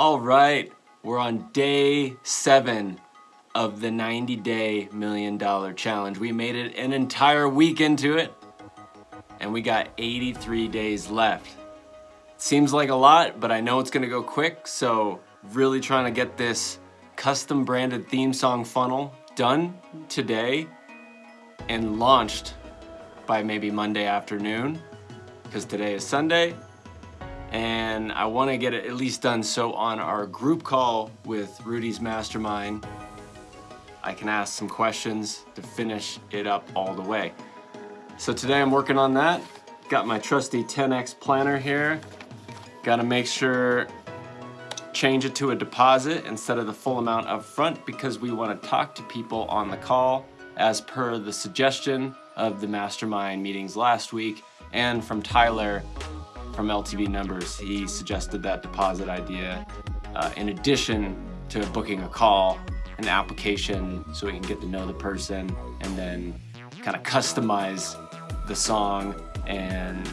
All right, we're on day seven of the 90 day million dollar challenge. We made it an entire week into it and we got 83 days left. Seems like a lot, but I know it's gonna go quick, so really trying to get this custom branded theme song funnel done today and launched by maybe Monday afternoon because today is Sunday and I want to get it at least done so on our group call with Rudy's Mastermind I can ask some questions to finish it up all the way. So today I'm working on that. Got my trusty 10X planner here. Got to make sure change it to a deposit instead of the full amount up front because we want to talk to people on the call as per the suggestion of the mastermind meetings last week and from Tyler from LTV Numbers. He suggested that deposit idea uh, in addition to booking a call, an application so we can get to know the person and then kind of customize the song and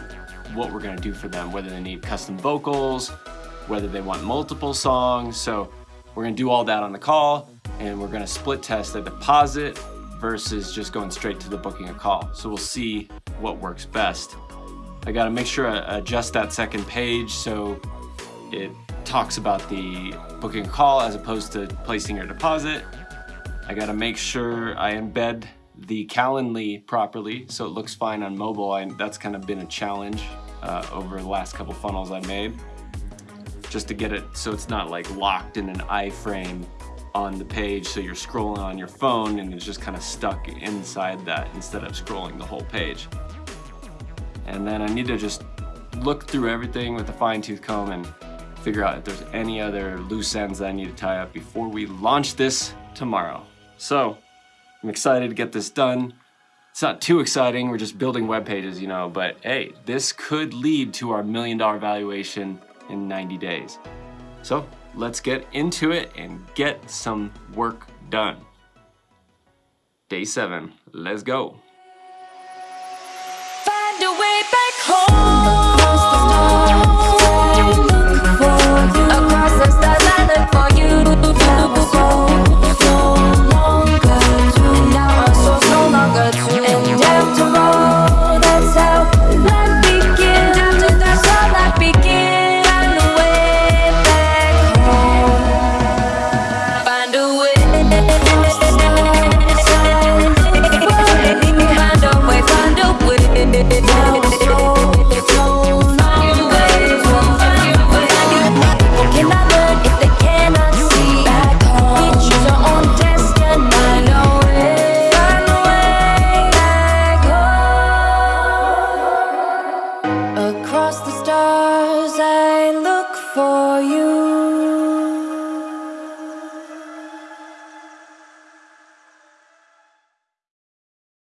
what we're gonna do for them, whether they need custom vocals, whether they want multiple songs. So we're gonna do all that on the call and we're gonna split test the deposit versus just going straight to the booking a call. So we'll see what works best. I gotta make sure I adjust that second page so it talks about the booking call as opposed to placing your deposit. I gotta make sure I embed the Calendly properly so it looks fine on mobile. I, that's kind of been a challenge uh, over the last couple funnels I made. Just to get it so it's not like locked in an iframe on the page so you're scrolling on your phone and it's just kind of stuck inside that instead of scrolling the whole page. And then I need to just look through everything with a fine tooth comb and figure out if there's any other loose ends that I need to tie up before we launch this tomorrow. So I'm excited to get this done. It's not too exciting, we're just building web pages, you know, but hey, this could lead to our million dollar valuation in 90 days. So let's get into it and get some work done. Day seven, let's go.